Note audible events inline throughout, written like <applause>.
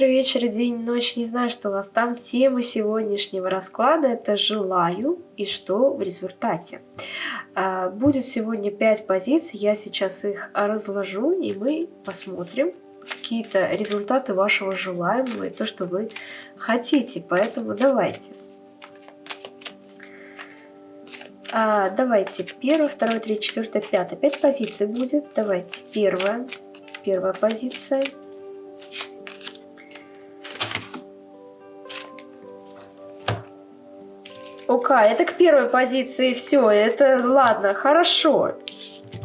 утро, вечер, день, ночь, не знаю, что у вас там. Тема сегодняшнего расклада – это «желаю» и что в результате. А, будет сегодня 5 позиций, я сейчас их разложу, и мы посмотрим какие-то результаты вашего желаемого и то, что вы хотите. Поэтому давайте. А, давайте, первая, вторая, третья, четвертая, пятая. Пять позиций будет. Давайте, первая, первая позиция – ОК, это к первой позиции все, это ладно, хорошо.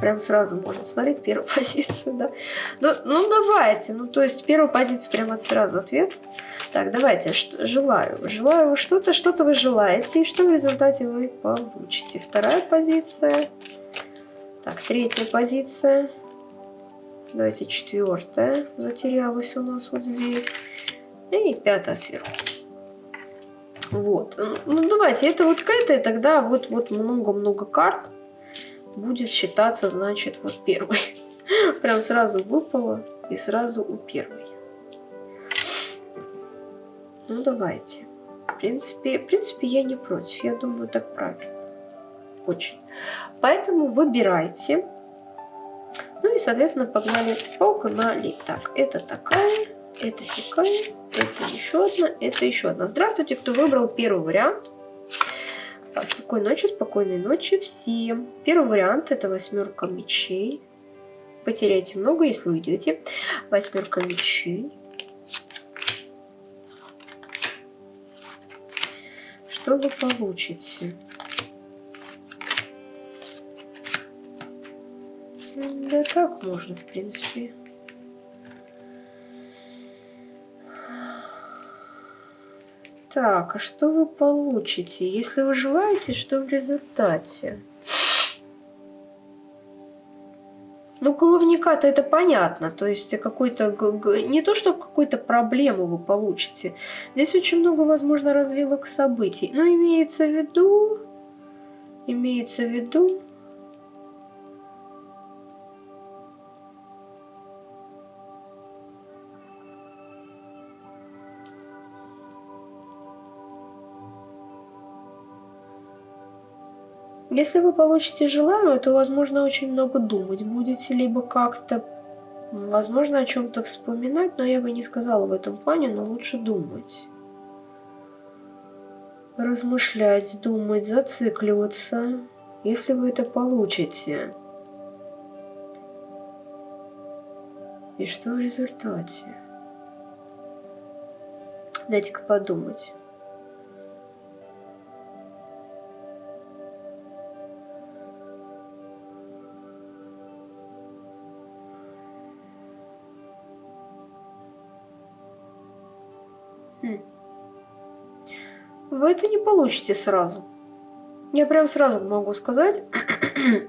Прям сразу можно смотреть первую <laughs> позицию, да. Ну, ну давайте, ну то есть первую позицию прямо сразу ответ. Так, давайте, желаю. Желаю что-то, что-то вы желаете, и что в результате вы получите. Вторая позиция. Так, третья позиция. Давайте четвертая затерялась у нас вот здесь. И пятая сверху. Вот. Ну, давайте, это вот к этой, тогда вот вот много-много карт будет считаться, значит, вот первый. <laughs> Прям сразу выпало и сразу у первой. Ну, давайте. В принципе, в принципе, я не против. Я думаю, так правильно. Очень. Поэтому выбирайте. Ну и, соответственно, погнали, погнали. Так, это такая, это секая, это еще одна, это еще одна. Здравствуйте, кто выбрал первый вариант. Спокойной ночи, спокойной ночи всем. Первый вариант это восьмерка мечей. Потеряете много, если уйдете. Восьмерка мечей. Что вы получите? Да так можно, в принципе. Так, а что вы получите? Если вы желаете, что в результате? Ну, головника-то это понятно. То есть какой-то... Не то, что какую-то проблему вы получите. Здесь очень много, возможно, развилок событий. Но имеется в виду... Имеется в виду Если вы получите желаемое, то, возможно, очень много думать будете, либо как-то, возможно, о чем-то вспоминать, но я бы не сказала в этом плане, но лучше думать. Размышлять, думать, зацикливаться, если вы это получите. И что в результате? Дайте-ка подумать. Вы это не получите сразу. Я прям сразу могу сказать,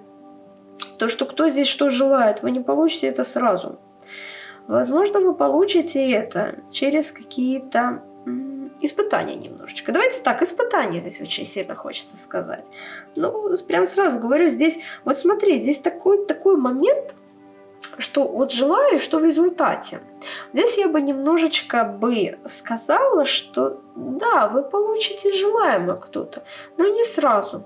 <clears throat> то, что кто здесь что желает, вы не получите это сразу. Возможно, вы получите это через какие-то испытания немножечко. Давайте так, испытания здесь очень сильно хочется сказать. Ну, прям сразу говорю, здесь, вот смотри, здесь такой, такой момент, что вот желаю, что в результате. Здесь я бы немножечко бы сказала, что да, вы получите желаемое кто-то, но не сразу.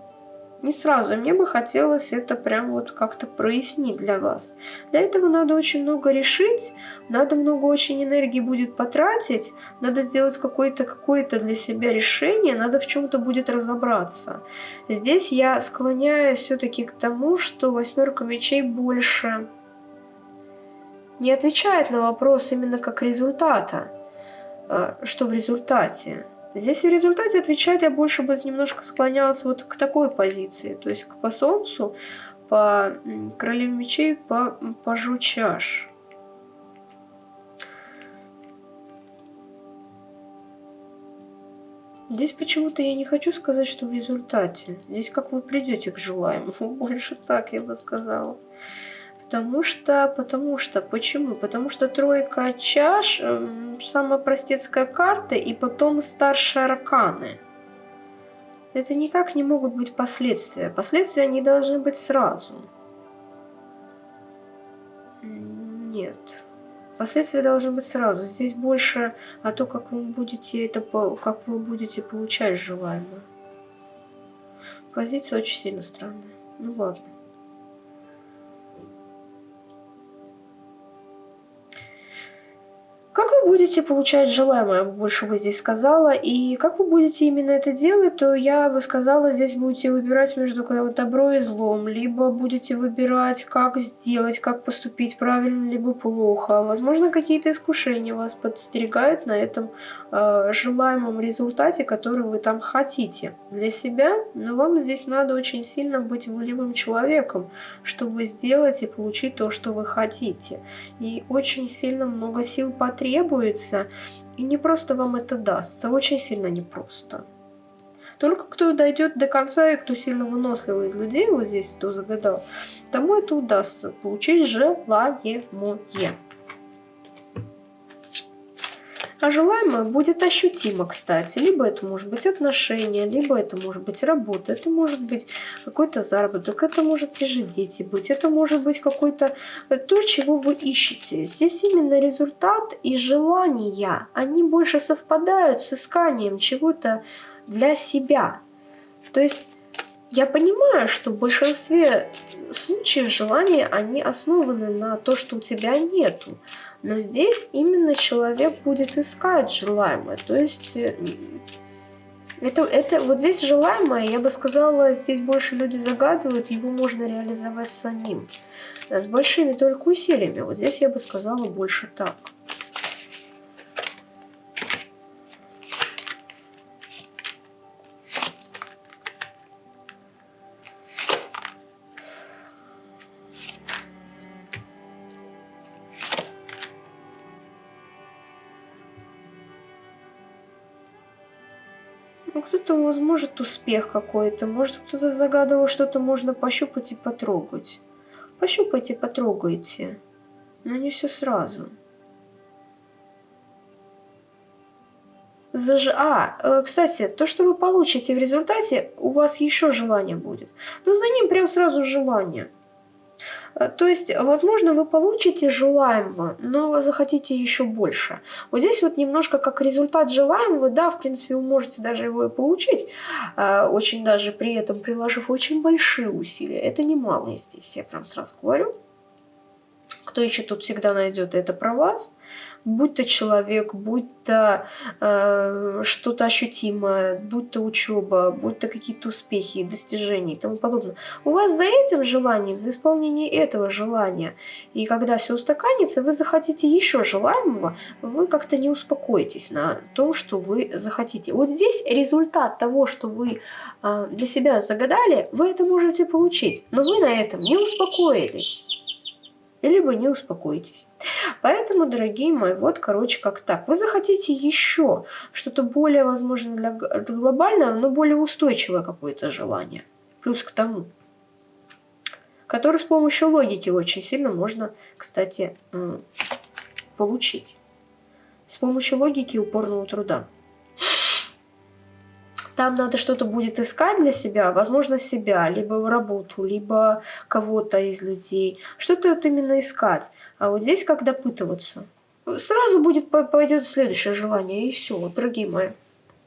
Не сразу. Мне бы хотелось это прям вот как-то прояснить для вас. Для этого надо очень много решить, надо много очень энергии будет потратить, надо сделать какое-то какое, для себя решение, надо в чем-то будет разобраться. Здесь я склоняюсь все-таки к тому, что восьмерка мечей больше не отвечает на вопрос именно как результата, а, что в результате. Здесь в результате отвечать я больше бы немножко склонялась вот к такой позиции, то есть по Солнцу, по Королеве мечей, по Пажу чаш. Здесь почему-то я не хочу сказать, что в результате. Здесь как вы придете к желаемому, <laughs> больше так я бы сказала. Потому что, потому что, почему? Потому что тройка чаш, э, самая простецкая карта, и потом старшие арканы. Это никак не могут быть последствия. Последствия не должны быть сразу. Нет. Последствия должны быть сразу. Здесь больше о том, как вы будете это, как вы будете получать желаемое. Позиция очень сильно странная. Ну ладно. Как будете получать желаемое, больше бы здесь сказала, и как вы будете именно это делать, то я бы сказала, здесь будете выбирать между добро и злом, либо будете выбирать, как сделать, как поступить правильно, либо плохо. Возможно, какие-то искушения вас подстерегают на этом э, желаемом результате, который вы там хотите для себя, но вам здесь надо очень сильно быть волевым человеком, чтобы сделать и получить то, что вы хотите. И очень сильно много сил потребуется требуется, и не просто вам это дастся, очень сильно непросто. Только кто дойдет до конца и кто сильно выносливый из людей, вот здесь кто загадал, тому это удастся получить желаемое. А желаемое будет ощутимо, кстати. Либо это может быть отношения, либо это может быть работа, это может быть какой-то заработок, это может те дети быть, это может быть какой-то э, то, чего вы ищете. Здесь именно результат и желания, они больше совпадают с исканием чего-то для себя. То есть я понимаю, что в большинстве случаев желания, они основаны на то, что у тебя нету. Но здесь именно человек будет искать желаемое. То есть э, это, это вот здесь желаемое, я бы сказала, здесь больше люди загадывают, его можно реализовать самим. С большими только усилиями. Вот здесь я бы сказала больше так. Кто-то, возможно, успех какой-то. Может, кто-то загадывал, что-то можно пощупать и потрогать. Пощупайте, потрогайте. Но не все сразу. Заж... А, э, кстати, то, что вы получите в результате, у вас еще желание будет. Ну, за ним прям сразу желание. Э, то есть, возможно, вы получите желаемого, но захотите еще больше. Вот здесь вот немножко как результат желаемого, да, в принципе, вы можете даже его и получить, э, очень даже при этом приложив очень большие усилия. Это немалые здесь, я прям сразу говорю. Кто еще тут всегда найдет, это про вас будь то человек, будь то э, что-то ощутимое, будь то учеба, будь то какие-то успехи, достижения и тому подобное. У вас за этим желанием, за исполнение этого желания, и когда все устаканится, вы захотите еще желаемого, вы как-то не успокоитесь на том, что вы захотите. Вот здесь результат того, что вы э, для себя загадали, вы это можете получить, но вы на этом не успокоились. Либо не успокоитесь. Поэтому, дорогие мои, вот, короче, как так. Вы захотите еще что-то более, возможно, для, для глобального, но более устойчивое какое-то желание. Плюс к тому, которое с помощью логики очень сильно можно, кстати, получить. С помощью логики и упорного труда там надо что-то будет искать для себя, возможно, себя, либо в работу, либо кого-то из людей. Что-то вот именно искать. А вот здесь как допытываться. Сразу будет пойдет следующее желание, и все, дорогие мои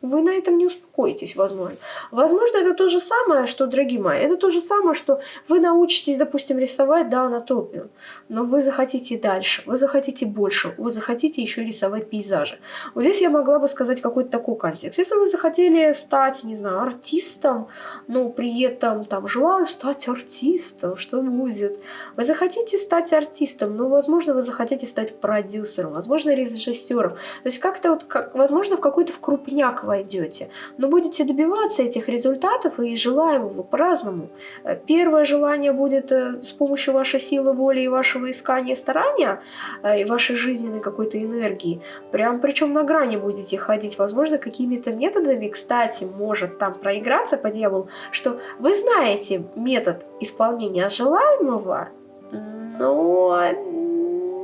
вы на этом не успокоитесь, возможно. Возможно, это то же самое, что, дорогие мои, это то же самое, что вы научитесь, допустим, рисовать, да, анатомию, но вы захотите дальше, вы захотите больше, вы захотите еще рисовать пейзажи. Вот здесь я могла бы сказать какой-то такой контекст. Если вы захотели стать, не знаю, артистом, но при этом там желаю стать артистом, что будет? Вы захотите стать артистом, но, возможно, вы захотите стать продюсером, возможно, режиссером. То есть как-то вот, как, возможно, в какой-то в крупняк войдете. Но будете добиваться этих результатов и желаемого по-разному. Э, первое желание будет э, с помощью вашей силы воли и вашего искания старания, э, и вашей жизненной какой-то энергии. Прям причем на грани будете ходить. Возможно, какими-то методами, кстати, может там проиграться по дьяволу, что вы знаете метод исполнения желаемого, но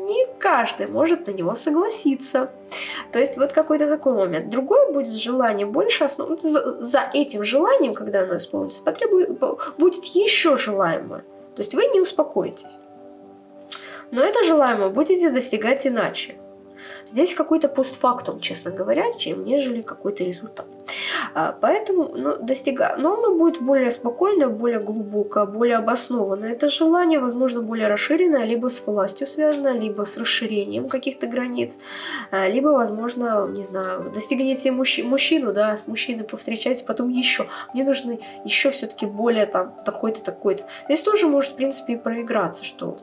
не каждый может на него согласиться. То есть вот какой-то такой момент. Другое будет желание больше основ... за, за этим желанием, когда оно исполнится, потребует, будет еще желаемое. То есть вы не успокоитесь. Но это желаемое будете достигать иначе. Здесь какой-то постфактум, честно говоря, чем нежели какой-то результат. А, поэтому ну, достига... Но оно будет более спокойное, более глубокое, более обоснованное. Это желание, возможно, более расширенное, либо с властью связано, либо с расширением каких-то границ, а, либо, возможно, не знаю, достигнете мужч... мужчину, да, с мужчиной повстречаетесь, потом еще. Мне нужны еще все-таки более там такой-то, такой-то. Здесь тоже может, в принципе, и проиграться, что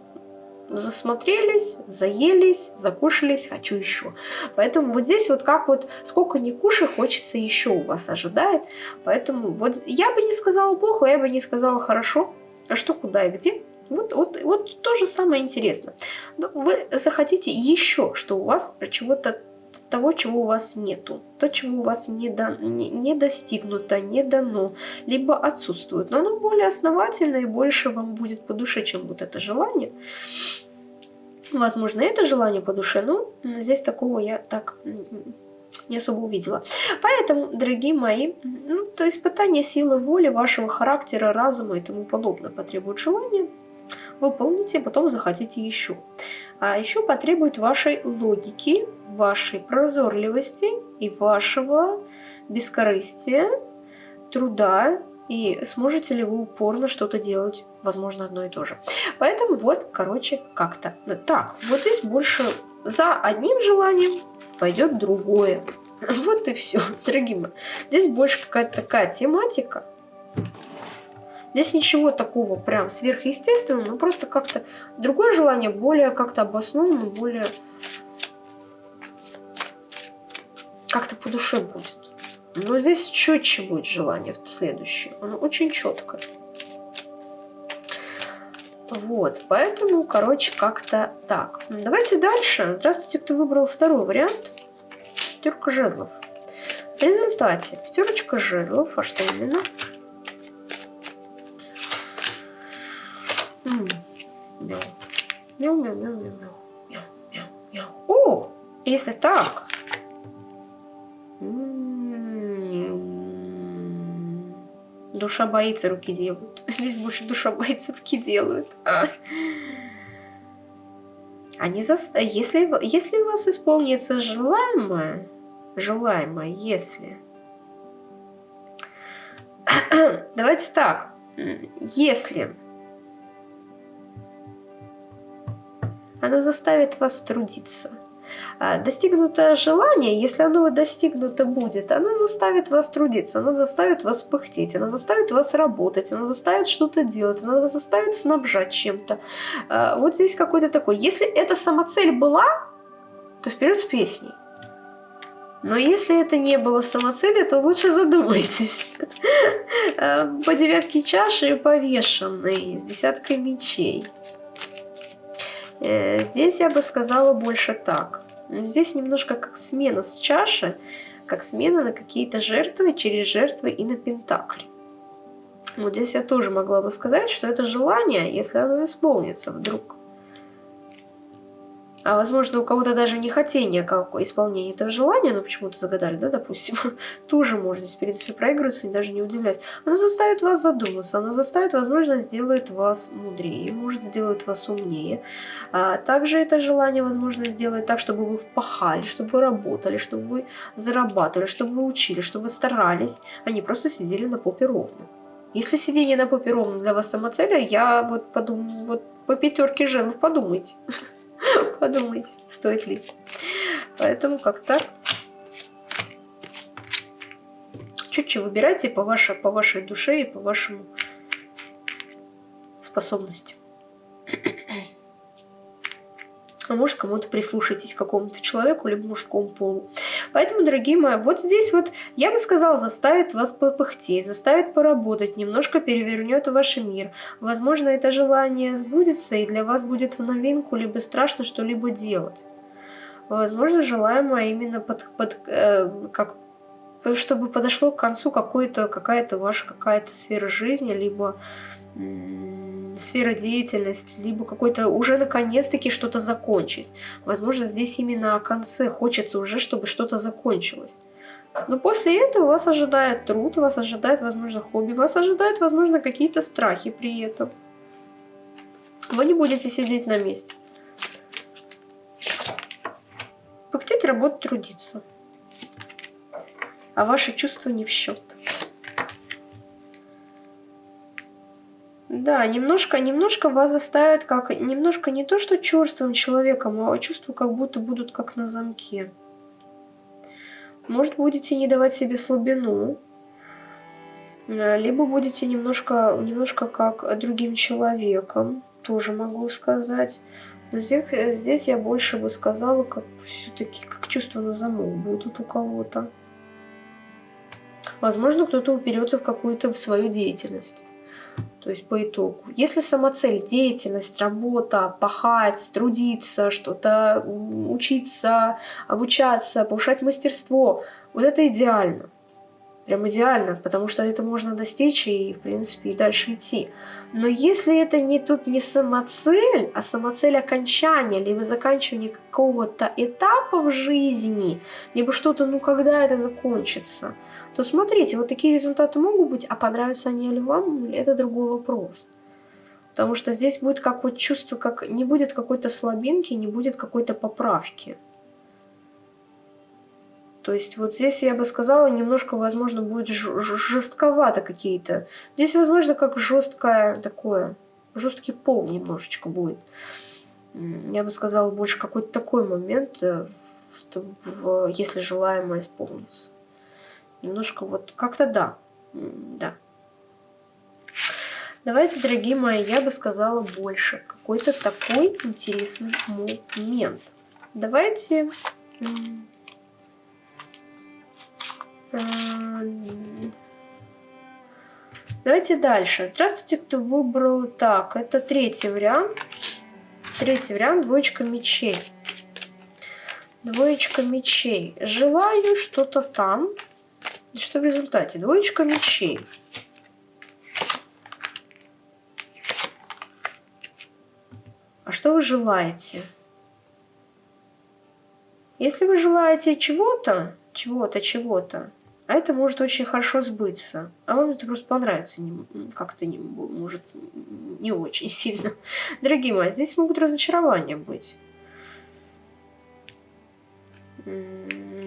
засмотрелись, заелись, закушались, хочу еще. Поэтому вот здесь вот как вот сколько не кушай, хочется еще у вас ожидает. Поэтому вот я бы не сказала плохо, я бы не сказала хорошо. А что, куда и где? Вот, вот, вот то же самое интересно. Но вы захотите еще, что у вас чего-то того, чего у вас нету, то, чего у вас не, до, не, не достигнуто, не дано, либо отсутствует. Но оно более основательно и больше вам будет по душе, чем вот это желание. Возможно, это желание по душе, но здесь такого я так не особо увидела. Поэтому, дорогие мои, ну, то испытание силы воли, вашего характера, разума и тому подобное потребует желания. Выполните, потом захотите еще. А еще потребует вашей логики, вашей прозорливости и вашего бескорыстия, труда, и сможете ли вы упорно что-то делать, возможно, одно и то же. Поэтому вот, короче, как-то. Так, вот здесь больше за одним желанием пойдет другое. <laughs> Вот и все, дорогие мои. Здесь больше какая-то такая тематика. Здесь ничего такого прям сверхъестественного, но просто как-то другое желание более как-то обоснованно, более как-то по душе будет. Но здесь четче будет желание в следующее. Оно очень четкое. Вот, поэтому, короче, как-то так. Давайте дальше. Здравствуйте, кто выбрал второй вариант. Пятерка жезлов. В результате пятерочка жезлов, а что именно? О, если так. Душа боится, руки делают. <laughs> Здесь больше душа боится, руки делают. А. Они за... если, если у вас исполнится желаемое, желаемое, если... <clears throat> Давайте так. Если оно заставит вас трудиться. А, достигнутое желание, если оно достигнуто будет, оно заставит вас трудиться, оно заставит вас пыхтеть, оно заставит вас работать, оно заставит что-то делать, оно вас заставит снабжать чем-то. А, вот здесь какой-то такой. Если эта самоцель была, то вперед с песней. Но если это не было самоцелью, то лучше задумайтесь. <laughs> А, по девятке чаши повешенный, с десяткой мечей. Э, здесь я бы сказала больше так. Здесь немножко как смена с чаши, как смена на какие-то жертвы, через жертвы и на пентакли. Вот здесь я тоже могла бы сказать, что это желание, если оно исполнится вдруг а возможно у кого-то даже не хотение как исполнения этого желания, но почему-то загадали, да, допустим, <laughs> тоже здесь, в принципе, проигрываться даже не удивлять. Оно заставит вас задуматься, оно заставит, возможно, сделает вас мудрее, может, сделает вас умнее. А также это желание, возможно, сделает так, чтобы вы впахали, чтобы вы работали, чтобы вы зарабатывали, чтобы вы учили, чтобы вы старались, а не просто сидели на попе ровно. Если сидение на попе ровно для вас самоцеля, я вот подумаю, вот по пятерке жезлов подумайте. <laughs> <laughs> Подумайте, стоит ли. Поэтому как так. Чуть-чуть выбирайте по вашей, по вашей душе и по вашему способности. А может, кому-то прислушайтесь, к какому-то человеку, либо мужскому полу. Поэтому, дорогие мои, вот здесь вот, я бы сказала, заставит вас попыхтеть, заставит поработать, немножко перевернет ваш мир. Возможно, это желание сбудется, и для вас будет в новинку, либо страшно что-либо делать. Возможно, желаемое именно под, под э, как чтобы подошло к концу какая-то ваша какая-то сфера жизни, либо сфера деятельности, либо какой-то уже наконец-таки что-то закончить. Возможно, здесь именно о конце хочется уже, чтобы что-то закончилось. Но после этого вас ожидает труд, вас ожидает, возможно, хобби, вас ожидают, возможно, какие-то страхи при этом. Вы не будете сидеть на месте. Пыхтеть, работать, трудиться. А ваши чувства не в счет. Да, немножко, немножко вас заставит как... Немножко не то, что черствым человеком, а чувства как будто будут как на замке. Может, будете не давать себе слабину, э, либо будете немножко, немножко как другим человеком, тоже могу сказать. Но здесь, здесь я больше бы сказала, как все-таки как чувства на замок будут у кого-то. Возможно, кто-то уперется в какую-то свою деятельность. То есть по итогу. Если самоцель, деятельность, работа, пахать, трудиться, что-то учиться, обучаться, повышать мастерство, вот это идеально. Прям идеально, потому что это можно достичь и, в принципе, и дальше идти. Но если это не тут не самоцель, а самоцель окончания, либо заканчивание какого-то этапа в жизни, либо что-то, ну, когда это закончится – то смотрите, вот такие результаты могут быть, а понравятся они ли вам, это другой вопрос. Потому что здесь будет как вот чувство, как не будет какой-то слабинки, не будет какой-то поправки. То есть вот здесь я бы сказала, немножко, возможно, будет жестковато какие-то. Здесь, возможно, как жесткое такое, жесткий пол немножечко будет. Я бы сказала, больше какой-то такой момент, э, в, в, если желаемое исполнится. Немножко вот как-то да. Да. Давайте, дорогие мои, я бы сказала больше. Какой-то такой интересный момент. Давайте... Давайте дальше. Здравствуйте, кто выбрал... Так, это третий вариант. Третий вариант, двоечка мечей. Двоечка мечей. Желаю что-то там. Что в результате? Двоечка мечей. А что вы желаете? Если вы желаете чего-то, чего-то, чего-то, а это может очень хорошо сбыться, а вам это просто понравится как-то не может не очень сильно. <laughs> Дорогие мои, здесь могут разочарования быть.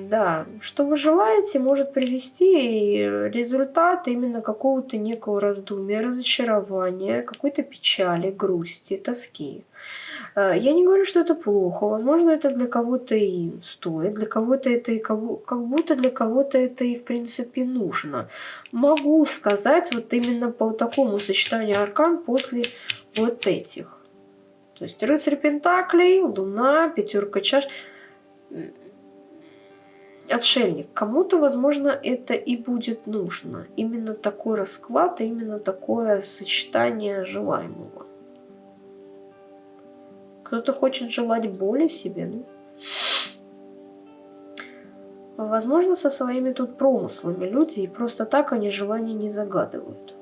Да, что вы желаете, может привести результат именно какого-то некого раздумия, разочарования, какой-то печали, грусти, тоски. Э, я не говорю, что это плохо. Возможно, это для кого-то и стоит, для кого-то это и как будто для кого-то это и в принципе нужно. Могу сказать вот именно по такому сочетанию аркан после вот этих. То есть рыцарь Пентаклей, Луна, пятерка чаш отшельник. Кому-то, возможно, это и будет нужно. Именно такой расклад, именно такое сочетание желаемого. Кто-то хочет желать боли себе, ну. Возможно, со своими тут промыслами люди, и просто так они желания не загадывают.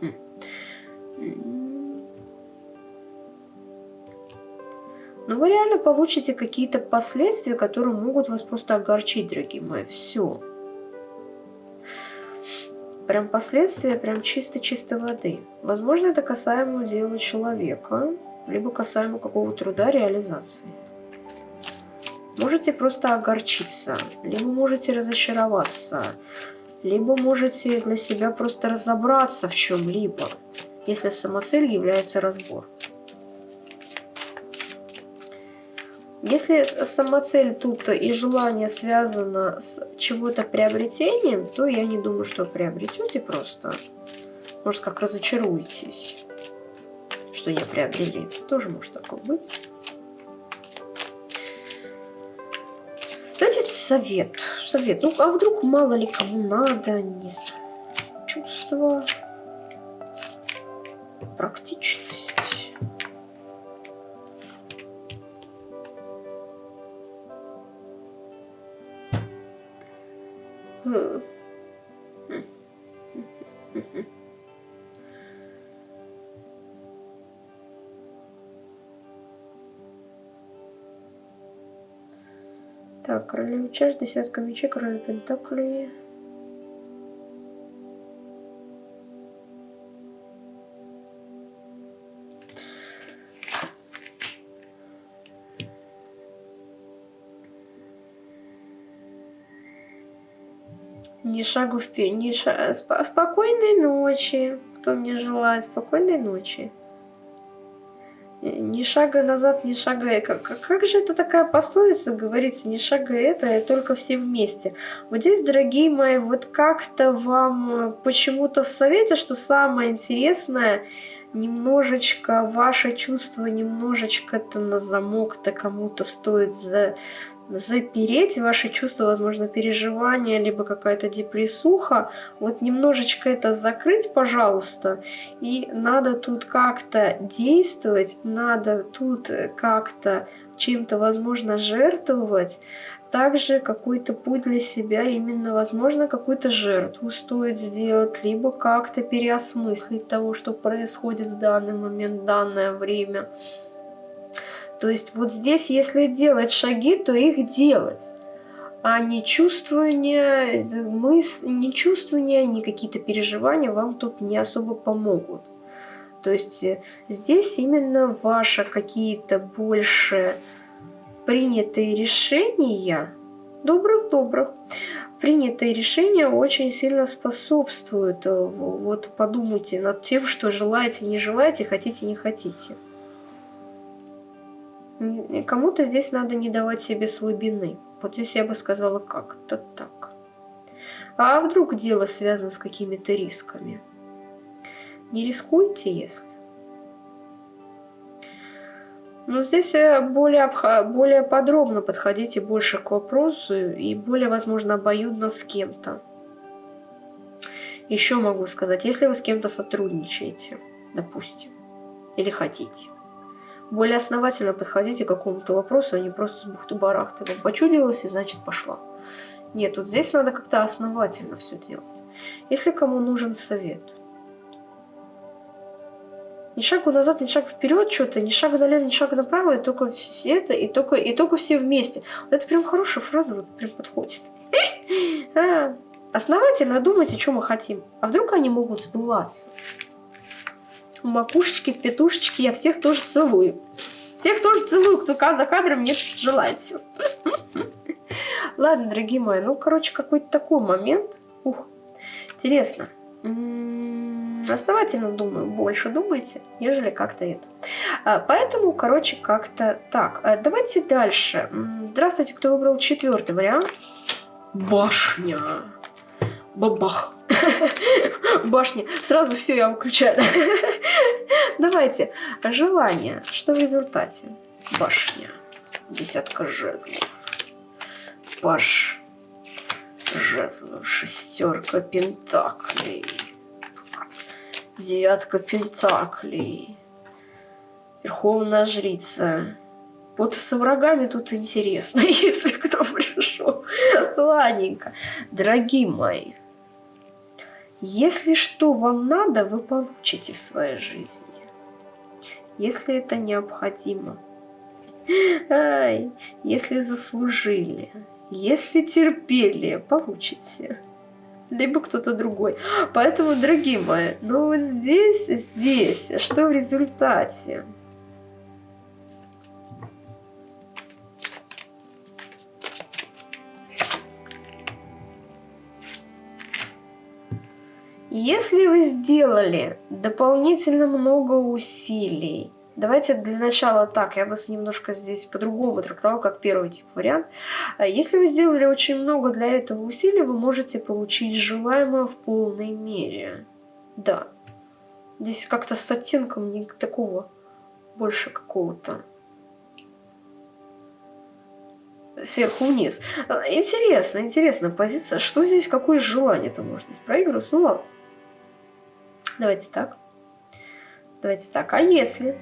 Хм. Но вы реально получите какие-то последствия, которые могут вас просто огорчить, дорогие мои. Все. Прям последствия, прям чисто-чисто воды. Возможно, это касаемо дела человека, либо касаемо какого труда реализации. Можете просто огорчиться, либо можете разочароваться, либо можете для себя просто разобраться в чем-либо, если самоцель является разбор. Если самоцель тут и желание связано с чего-то приобретением, то я не думаю, что приобретете просто. Может, как разочаруетесь, что не приобрели. Тоже может такое быть. Дайте совет. Совет. Ну, а вдруг мало ли кому надо, не знаю. Чувство. Практичность. Так, королева чаш, десятка мечей, король пентаклей. Ни шагу вперед, ни ша... Спокойной ночи. Кто мне желает спокойной ночи. Ни шага назад, ни шага... Как, как же это такая пословица говорится? Ни шага это, а только все вместе. Вот здесь, дорогие мои, вот как-то вам почему-то в совете, что самое интересное, немножечко ваше чувство, немножечко-то на замок-то кому-то стоит за запереть ваши чувства, возможно, переживания, либо какая-то депрессуха, вот немножечко это закрыть, пожалуйста, и надо тут как-то действовать, надо тут как-то чем-то, возможно, жертвовать, также какой-то путь для себя, именно, возможно, какую-то жертву стоит сделать, либо как-то переосмыслить того, что происходит в данный момент, в данное время. То есть вот здесь, если делать шаги, то их делать. А не чувствование, мыс... не чувствование, не какие-то переживания вам тут не особо помогут. То есть э, здесь именно ваши какие-то больше принятые решения, добрых-добрых, принятые решения очень сильно способствуют. Э, вот подумайте над тем, что желаете, не желаете, хотите, не хотите. Кому-то здесь надо не давать себе слабины. Вот здесь я бы сказала как-то так. А вдруг дело связано с какими-то рисками? Не рискуйте, если. Но здесь э, более, более подробно подходите больше к вопросу и более, возможно, обоюдно с кем-то. Еще могу сказать, если вы с кем-то сотрудничаете, допустим, или хотите, более основательно подходите к какому-то вопросу, а не просто с бухты-барахты. Вам почудилось, и значит пошла. Нет, вот здесь надо как-то основательно все делать. Если кому нужен совет. Ни шагу назад, ни шаг вперед что-то, ни шага налево, ни шага направо, и только все это, и только, и только все вместе. Вот это прям хорошая фраза, вот прям подходит. <laughs> А, основательно думайте, что мы хотим. А вдруг они могут сбываться? Макушечки, петушечки, я всех тоже целую. Всех тоже целую, кто за кадром мне желает все. <laughs> Ладно, дорогие мои, ну, короче, какой-то такой момент. Ух, интересно. Основательно думаю, больше думайте, нежели как-то это. А, поэтому, короче, как-то так. А, давайте дальше. Здравствуйте, кто выбрал четвертый вариант. Башня. Бабах. <laughs> Башни. Сразу все я выключаю. <laughs> Давайте. Желание. Что в результате? Башня. Десятка жезлов. Паш. Жезлов. Шестерка пентаклей. Девятка пентаклей. Верховная жрица. Вот со врагами тут интересно, <laughs> если кто пришел. Ладненько. Дорогие мои, если что вам надо, вы получите в своей жизни. Если это необходимо. Ай, если заслужили, если терпели, получите. Либо кто-то другой. Поэтому, дорогие мои, ну вот здесь, здесь, что в результате? Если вы сделали дополнительно много усилий, давайте для начала так, я бы немножко здесь по-другому трактовал, как первый тип вариант. А если вы сделали очень много для этого усилий, вы можете получить желаемое в полной мере. Да. Здесь как-то с оттенком не такого, больше какого-то сверху вниз. Интересно, интересная позиция. Что здесь, какое желание-то может здесь проигрываться? Ну ладно. Давайте так. Давайте так. А если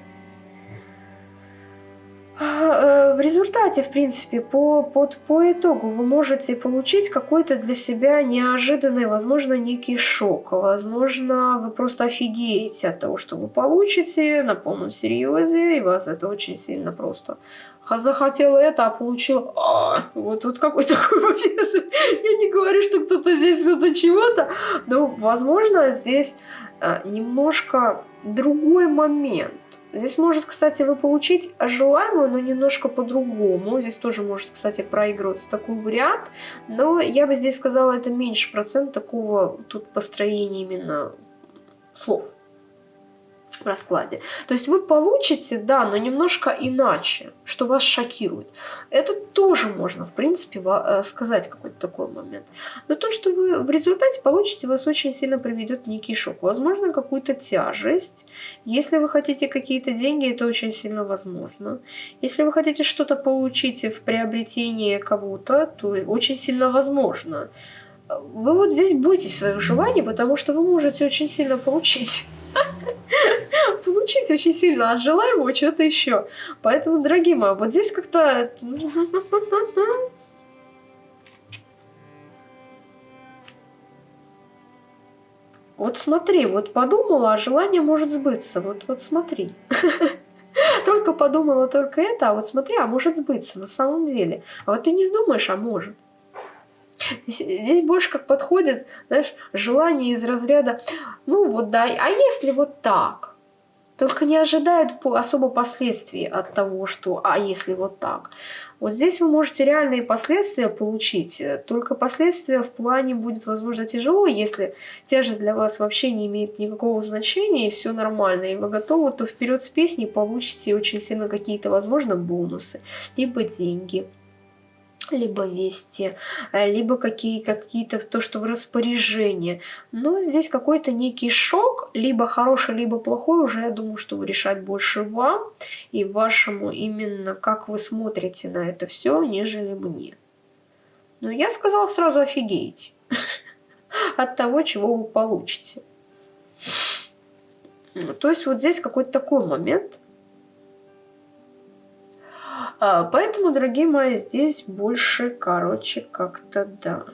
а, э, в результате, в принципе, по, под, по итогу вы можете получить какой-то для себя неожиданный, возможно, некий шок. Возможно, вы просто офигеете от того, что вы получите на полном серьезе, и вас это очень сильно просто захотела это, а получила... А, вот тут какой такой момент. <laughs> Я не говорю, что кто-то здесь, кто-то чего-то, но, возможно, здесь немножко другой момент. Здесь может, кстати, вы получить желаемое, но немножко по-другому. Здесь тоже может, кстати, проигрываться такой вариант. Но я бы здесь сказала, это меньше процент такого тут построения именно слов в раскладе. То есть вы получите, да, но немножко иначе, что вас шокирует. Это тоже можно, в принципе, э, сказать какой-то такой момент. Но то, что вы в результате получите, вас очень сильно приведет некий шок. Возможно, какую-то тяжесть. Если вы хотите какие-то деньги, это очень сильно возможно. Если вы хотите что-то получить в приобретении кого-то, то очень сильно возможно. Вы вот здесь бойтесь своих желаний, потому что вы можете очень сильно получить. <laughs> Получить очень сильно от желаемого чего-то еще. Поэтому, дорогие мои, вот здесь как-то... <laughs> Вот смотри, вот подумала, а желание может сбыться. Вот, вот смотри. <laughs> Только подумала только это, а вот смотри, а может сбыться на самом деле. А вот ты не думаешь, а может. Здесь, больше как подходит, знаешь, желание из разряда, ну вот да, а если вот так? Только не ожидают особо последствий от того, что «а если вот так?». Вот здесь вы можете реальные последствия получить, только последствия в плане будет, возможно, тяжело, если тяжесть для вас вообще не имеет никакого значения, и все нормально, и вы готовы, то вперед с песней получите очень сильно какие-то, возможно, бонусы, либо деньги либо вести, э, либо какие, какие-то то, что в распоряжении. Но здесь какой-то некий шок, либо хороший, либо плохой, уже я думаю, что решать больше вам и вашему именно, как вы смотрите на это все, нежели мне. Но я сказала сразу офигеть <laughs> от того, чего вы получите. То есть вот здесь какой-то такой момент – поэтому, дорогие мои, здесь больше, короче, как-то да.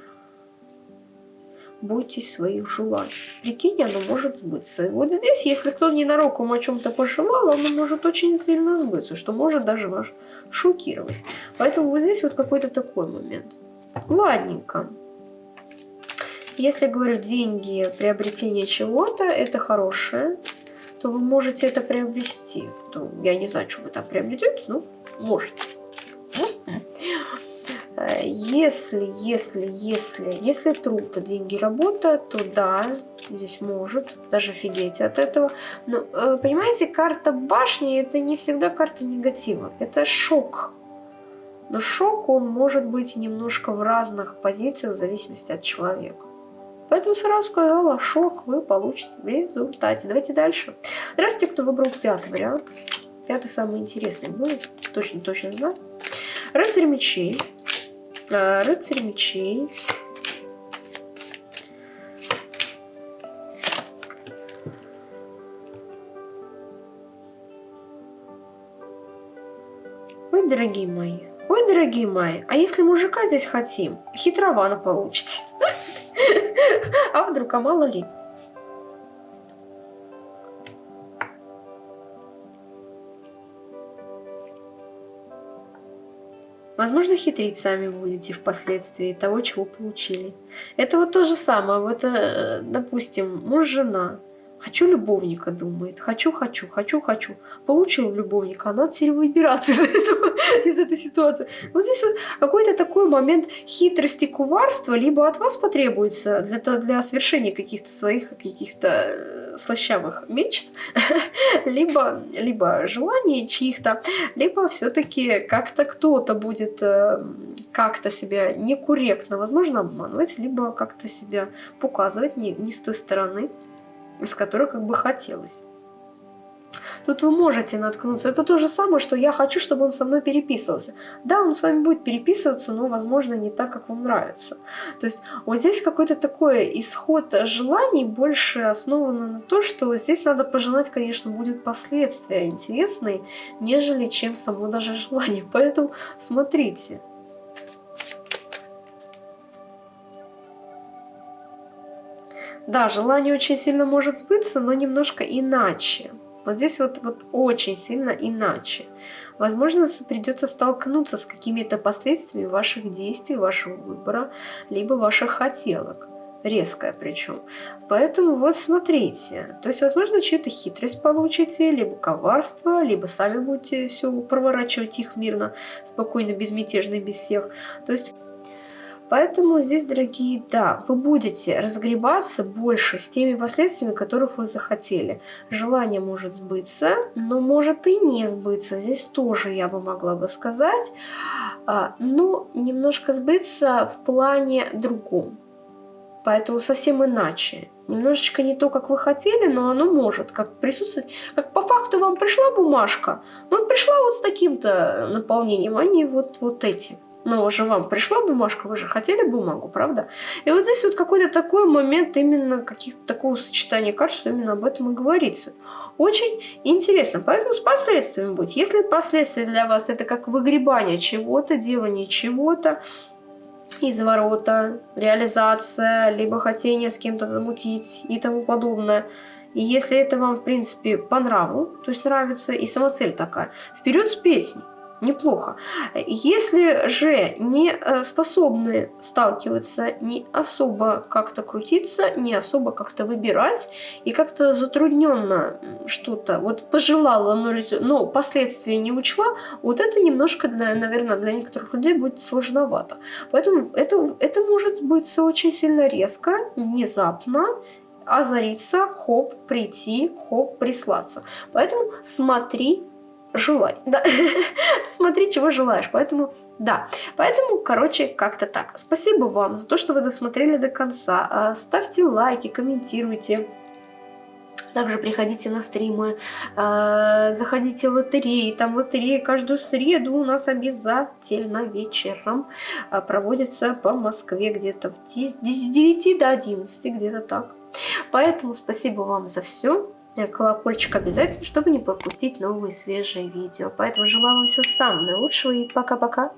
Бойтесь своих желаний. Прикинь, оно может сбыться. Вот здесь, если кто ненароком о чем-то пожелал, оно может очень сильно сбыться, что может даже вас шокировать. Поэтому вот здесь вот какой-то такой момент. Ладненько. Если говорю деньги, приобретение чего-то, это хорошее, то вы можете это приобрести. Ну, я не знаю, что вы там приобретете, но можете. Если, если, если, если труд, а деньги, работа, то да, здесь может, даже офигеть от этого. Но, э, понимаете, карта башни это не всегда карта негатива, это шок. Но шок, он может быть немножко в разных позициях в зависимости от человека. Поэтому сразу сказала, шок вы получите в результате. Давайте дальше. Здравствуйте, кто выбрал пятый вариант. Пятый самый интересный будет, точно-точно знаю. Рыцарь мечей. А, рыцарь мечей. Ой, дорогие мои. Ой, дорогие мои, а если мужика здесь хотим, хитровано получите. <laughs> А вдруг, а мало ли. Возможно, хитрить сами будете впоследствии того, чего получили. Это вот то же самое. Вот, э, допустим, муж-жена. Хочу любовника, думает. Хочу, хочу, хочу, хочу. Получил любовника, а надо теперь выбираться из, этого, <laughs> из этой ситуации. Вот здесь вот какой-то такой момент хитрости, куварства, либо от вас потребуется для, для совершения каких-то своих каких-то э, слащавых мечт, <laughs> либо, либо желаний чьих-то, либо все-таки как-то кто-то будет э, как-то себя некорректно, возможно, обманывать, либо как-то себя показывать не, не с той стороны, из которой как бы хотелось. Тут вы можете наткнуться. Это то же самое, что я хочу, чтобы он со мной переписывался. Да, он с вами будет переписываться, но, возможно, не так, как вам нравится. То есть вот здесь какой-то такой исход желаний больше основан на то, что здесь надо пожелать, конечно, будет последствия интересные, нежели чем само даже желание. Поэтому смотрите. Да, желание очень сильно может сбыться, но немножко иначе. Вот здесь вот, вот очень сильно иначе. Возможно, придется столкнуться с какими-то последствиями ваших действий, вашего выбора, либо ваших хотелок. резкое причем. Поэтому вот смотрите, то есть, возможно, чью-то хитрость получите, либо коварство, либо сами будете все проворачивать их мирно, спокойно, безмятежно, без всех. То есть Поэтому здесь, дорогие, да, вы будете разгребаться больше с теми последствиями, которых вы захотели. Желание может сбыться, но может и не сбыться. Здесь тоже я бы могла бы сказать. А, но немножко сбыться в плане другом. Поэтому совсем иначе. Немножечко не то, как вы хотели, но оно может как присутствовать. Как по факту вам пришла бумажка, но пришла вот с таким-то наполнением, а не вот, вот этим. Но уже вам пришла бумажка, вы же хотели бумагу, правда? И вот здесь вот какой-то такой момент именно каких-то такого сочетания карт, что именно об этом и говорится. Очень интересно, поэтому с последствиями будет. Если последствия для вас это как выгребание чего-то, делание чего-то, изворота, реализация, либо хотение с кем-то замутить и тому подобное. И если это вам, в принципе, по нраву, то есть нравится, и сама цель такая, вперед с песней неплохо. Если же не э, способны сталкиваться, не особо как-то крутиться, не особо как-то выбирать, и как-то затрудненно что-то, вот пожелала, но, но последствия не учла, вот это немножко, для, наверное, для некоторых людей будет сложновато. Поэтому это, это может быть очень сильно резко, внезапно, озариться, хоп, прийти, хоп, прислаться. Поэтому смотри желай. Да. <laughs> Смотри, чего желаешь. Поэтому, да. Поэтому, короче, как-то так. Спасибо вам за то, что вы досмотрели до конца. А, ставьте лайки, комментируйте. Также приходите на стримы, э, заходите в лотереи. Там лотереи каждую среду у нас обязательно вечером э, проводится по Москве где-то с 9 до 11, где-то так. Поэтому спасибо вам за все. Э, колокольчик обязательно, чтобы не пропустить новые свежие видео. Поэтому желаю вам всего самого наилучшего и пока-пока.